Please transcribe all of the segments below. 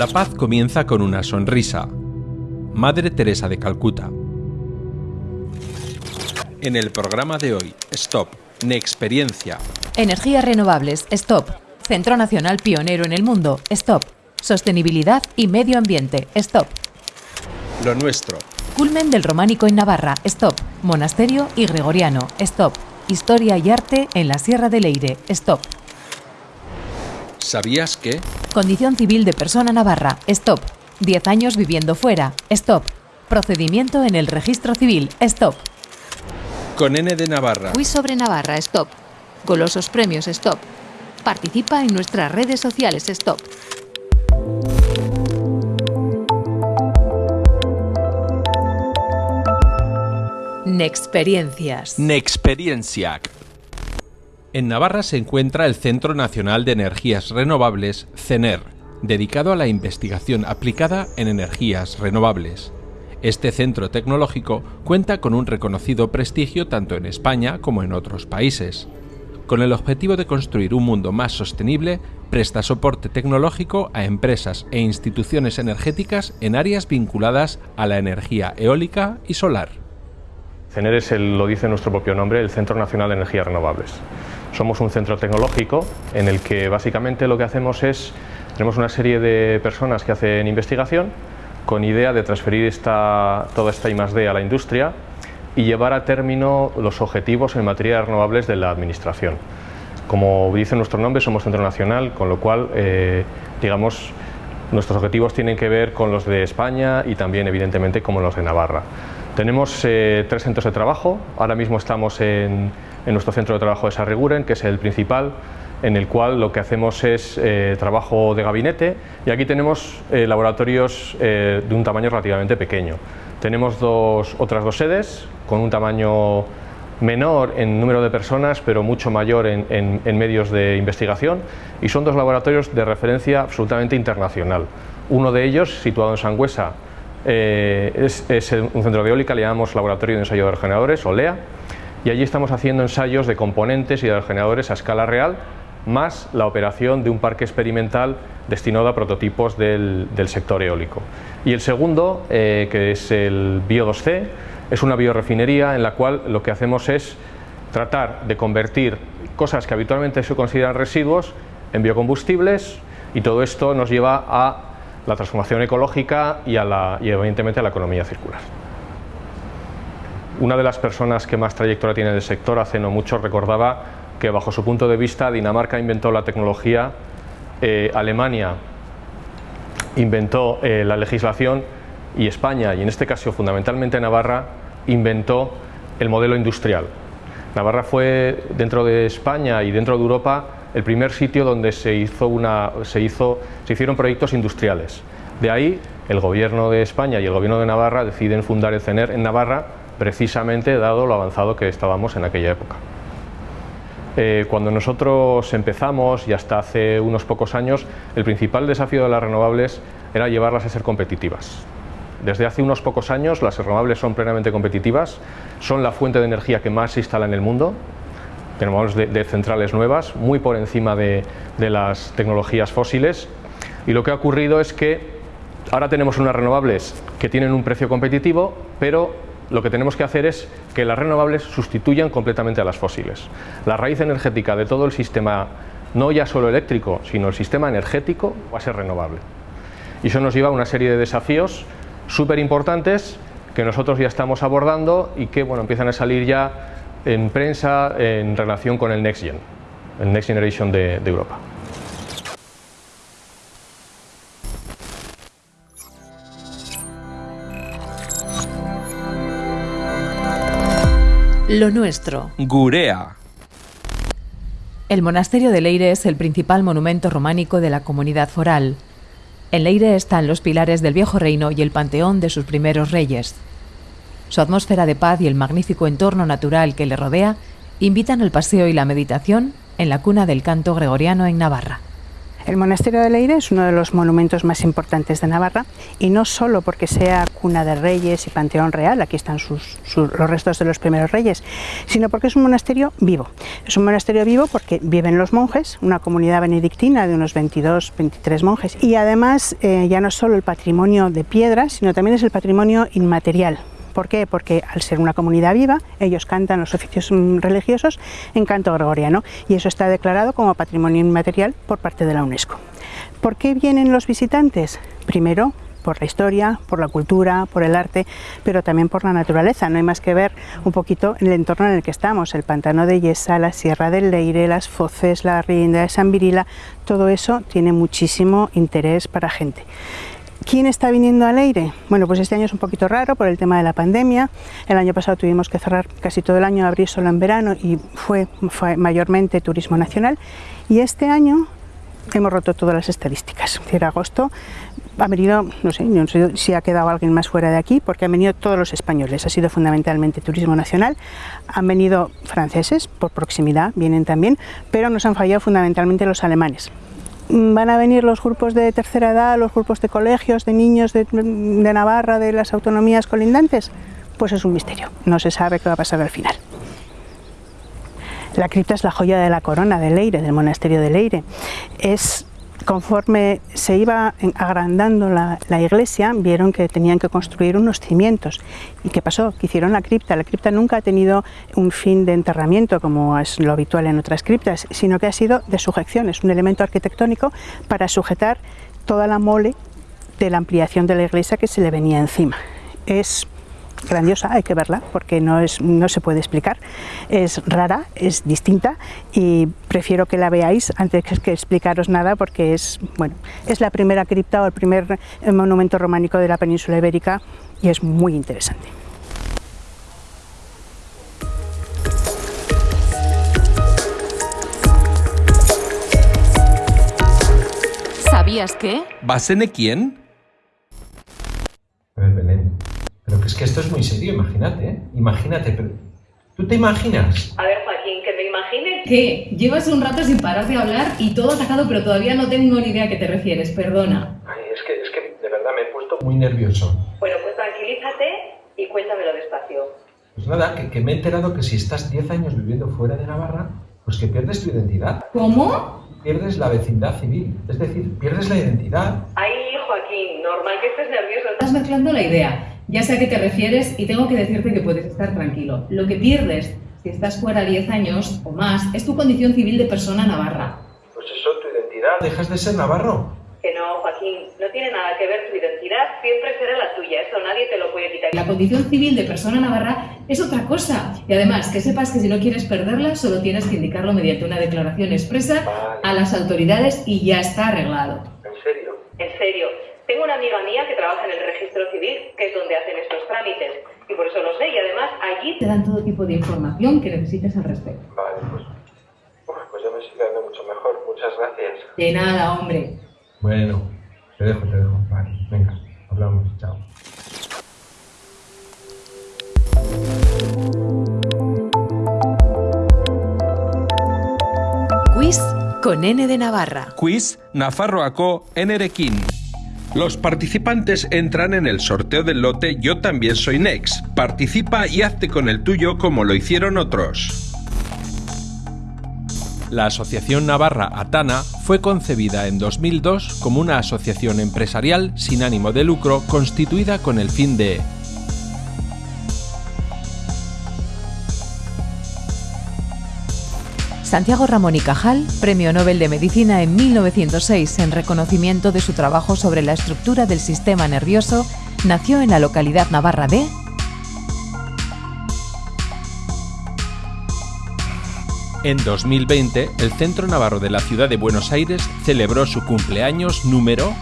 La paz comienza con una sonrisa. Madre Teresa de Calcuta. En el programa de hoy, Stop, Nexperiencia. Energías renovables, Stop. Centro Nacional pionero en el mundo, Stop. Sostenibilidad y medio ambiente, Stop. Lo nuestro. Culmen del románico en Navarra, Stop. Monasterio y Gregoriano, Stop. Historia y arte en la Sierra de Leire, Stop. ¿Sabías que? Condición civil de persona navarra, Stop. 10 años viviendo fuera, Stop. Procedimiento en el registro civil, Stop. Con N de Navarra. Quiz sobre Navarra, Stop. Golosos premios, Stop. Participa en nuestras redes sociales, Stop. Nexperiencias. Nexperiencia. En Navarra se encuentra el Centro Nacional de Energías Renovables, CENER, dedicado a la investigación aplicada en energías renovables. Este centro tecnológico cuenta con un reconocido prestigio tanto en España como en otros países. Con el objetivo de construir un mundo más sostenible, presta soporte tecnológico a empresas e instituciones energéticas en áreas vinculadas a la energía eólica y solar. CENER es, lo dice nuestro propio nombre, el Centro Nacional de Energías Renovables. Somos un centro tecnológico en el que básicamente lo que hacemos es, tenemos una serie de personas que hacen investigación con idea de transferir esta, toda esta I+.D. a la industria y llevar a término los objetivos en materia de renovables de la administración. Como dice nuestro nombre, somos centro nacional, con lo cual, eh, digamos, nuestros objetivos tienen que ver con los de España y también, evidentemente, con los de Navarra. Tenemos eh, tres centros de trabajo, ahora mismo estamos en, en, nuestro centro de trabajo de Sarreguren, que es el principal, en el cual lo que hacemos es eh, trabajo de gabinete y aquí tenemos eh, laboratorios de un tamaño relativamente pequeño. Tenemos dos, otras dos sedes con un tamaño menor en número de personas, pero mucho mayor en, medios de investigación y son dos laboratorios de referencia absolutamente internacional. Uno de ellos, situado en Sangüesa, eh, es, un centro de eólica, le llamamos Laboratorio de Ensayo de Regeneradores, o LEA, y allí estamos haciendo ensayos de componentes y de regeneradores a escala real, más la operación de un parque experimental destinado a prototipos del, del sector eólico. Y el segundo, eh, que es el Bio2C, es una biorefinería en la cual lo que hacemos es tratar de convertir cosas que habitualmente se consideran residuos en biocombustibles y todo esto nos lleva a la transformación ecológica y, a la, y evidentemente a la economía circular. Una de las personas que más trayectoria tiene del sector hace no mucho recordaba que bajo su punto de vista Dinamarca inventó la tecnología, eh, Alemania inventó eh, la legislación y España, y en este caso fundamentalmente Navarra, inventó el modelo industrial. Navarra fue dentro de España y dentro de Europa el primer sitio donde se, hizo una, se, hizo, se hicieron proyectos industriales. De ahí el gobierno de España y el gobierno de Navarra deciden fundar el CENER en Navarra precisamente dado lo avanzado que estábamos en aquella época. Eh, cuando nosotros empezamos y hasta hace unos pocos años, el principal desafío de las renovables era llevarlas a ser competitivas. Desde hace unos pocos años las renovables son plenamente competitivas, son la fuente de energía que más se instala en el mundo, tenemos de, centrales nuevas, muy por encima de las tecnologías fósiles y lo que ha ocurrido es que ahora tenemos unas renovables que tienen un precio competitivo, pero lo que tenemos que hacer es que las renovables sustituyan completamente a las fósiles. La raíz energética de todo el sistema, no ya solo eléctrico, sino el sistema energético, va a ser renovable. Y eso nos lleva a una serie de desafíos súper importantes que nosotros ya estamos abordando y que bueno, empiezan a salir ya en prensa en relación con el Next Gen, el Next Generation de, de Europa. Lo nuestro. Gurea. El monasterio de Leire es el principal monumento románico de la comunidad foral. En Leire están los pilares del viejo reino y el panteón de sus primeros reyes. Su atmósfera de paz y el magnífico entorno natural que le rodea invitan al paseo y la meditación en la cuna del canto gregoriano en Navarra. El monasterio de Leire es uno de los monumentos más importantes de Navarra y no solo porque sea cuna de reyes y panteón real, aquí están los restos de los primeros reyes, sino porque es un monasterio vivo. Es un monasterio vivo porque viven los monjes, una comunidad benedictina de unos 22, 23 monjes y además eh, ya no solo el patrimonio de piedra, sino también es el patrimonio inmaterial ¿Por qué? Porque al ser una comunidad viva, ellos cantan los oficios mm, religiosos en canto gregoriano y eso está declarado como patrimonio inmaterial por parte de la UNESCO. ¿Por qué vienen los visitantes? Primero, por la historia, por la cultura, por el arte, pero también por la naturaleza. No hay más que ver un poquito el entorno en el que estamos, el pantano de Yesa, la Sierra del Leire, las Foces, la Rienda de San Virila, todo eso tiene muchísimo interés para gente. ¿Quién está viniendo al aire? Bueno, pues este año es un poquito raro por el tema de la pandemia. El año pasado tuvimos que cerrar casi todo el año, abrir solo en verano y fue, mayormente turismo nacional. Y este año hemos roto todas las estadísticas. Es decir, agosto ha venido, no sé, no sé si ha quedado alguien más fuera de aquí, porque han venido todos los españoles. Ha sido fundamentalmente turismo nacional. Han venido franceses, por proximidad, vienen también, pero nos han fallado fundamentalmente los alemanes van a venir los grupos de tercera edad, los grupos de colegios, de niños de, Navarra, de las autonomías colindantes, pues es un misterio, no se sabe qué va a pasar al final. La cripta es la joya de la corona de Leire, del monasterio de Leire. Es conforme se iba agrandando la, iglesia, vieron que tenían que construir unos cimientos. ¿Y qué pasó? Que hicieron la cripta. La cripta nunca ha tenido un fin de enterramiento, como es lo habitual en otras criptas, sino que ha sido de sujeción, es un elemento arquitectónico para sujetar toda la mole de la ampliación de la iglesia que se le venía encima. Es grandiosa, hay que verla porque no, es, no se puede explicar. Es rara, es distinta y prefiero que la veáis antes que explicaros nada porque es, bueno, es la primera cripta o el primer eh, monumento románico de la península ibérica y es muy interesante. ¿Sabías que? ¿Basene quién? Pero que es que esto es muy serio, imagínate, ¿eh? Imagínate, pero... ¿Tú te imaginas? A ver, Joaquín, que me imagine... ¿Qué? Llevas un rato sin parar de hablar y todo atacado, pero todavía no tengo ni idea a qué te refieres, perdona. Ay, es que, es que de verdad me he puesto muy nervioso. Bueno, pues tranquilízate y cuéntamelo despacio. Pues nada, que, que me he enterado que si estás 10 años viviendo fuera de Navarra, pues que pierdes tu identidad. ¿Cómo? Pierdes la vecindad civil, es decir, pierdes la identidad. Ay, Joaquín, normal que estés nervioso. Estás mezclando la idea. Ya sé a qué te refieres y tengo que decirte que puedes estar tranquilo. Lo que pierdes si estás fuera 10 años o más es tu condición civil de persona navarra. Pues eso, tu identidad. ¿Dejas de ser navarro? Que no, Joaquín, no tiene nada que ver tu identidad, siempre será la tuya, eso nadie te lo puede quitar. La condición civil de persona navarra es otra cosa. Y además, que sepas que si no quieres perderla, solo tienes que indicarlo mediante una declaración expresa a las autoridades y ya está arreglado. ¿En serio? En serio. Tengo una amiga mía que trabaja en el registro civil, que es donde hacen estos trámites, y por eso lo sé, y además allí te dan todo tipo de información que necesites al respecto. Vale, pues, pues ya me estoy quedando mucho mejor. Muchas gracias. De nada, hombre. Bueno, te dejo, te dejo. Vale, venga, hablamos. Chao. Quiz con N de Navarra. Quiz Nafarroaco Nerekin. Los participantes entran en el sorteo del lote Yo también soy Next. Participa y hazte con el tuyo como lo hicieron otros. La Asociación Navarra Atana fue concebida en 2002 como una asociación empresarial sin ánimo de lucro constituida con el fin de Santiago Ramón y Cajal, Premio Nobel de Medicina en 1906 en reconocimiento de su trabajo sobre la estructura del sistema nervioso, nació en la localidad navarra de En 2020, el Centro Navarro de la Ciudad de Buenos Aires celebró su cumpleaños número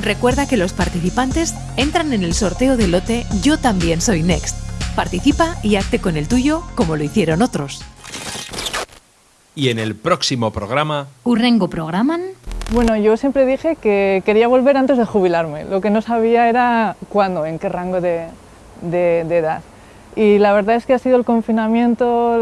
Recuerda que los participantes entran en el sorteo del lote Yo también soy Next Participa y hazte con el tuyo como lo hicieron otros. Y en el próximo programa... ¿Urrengo programan? Bueno, yo siempre dije que quería volver antes de jubilarme. Lo que no sabía era cuándo, en qué rango de, de, edad. Y la verdad es que ha sido el confinamiento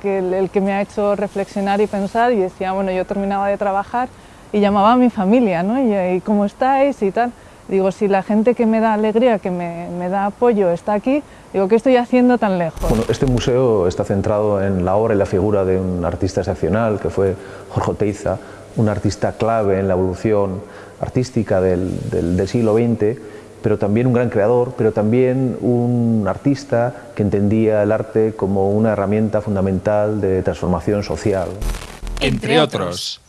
que, el que me ha hecho reflexionar y pensar y decía, bueno, yo terminaba de trabajar y llamaba a mi familia, ¿no? Y, ¿cómo estáis? y tal. Digo, si la gente que me da alegría, que me, me, da apoyo está aquí, digo, ¿qué estoy haciendo tan lejos? Bueno, este museo está centrado en la obra y la figura de un artista excepcional que fue Jorge Oteiza, un artista clave en la evolución artística del, del, del siglo XX pero también un gran creador, pero también un artista que entendía el arte como una herramienta fundamental de transformación social. Entre otros.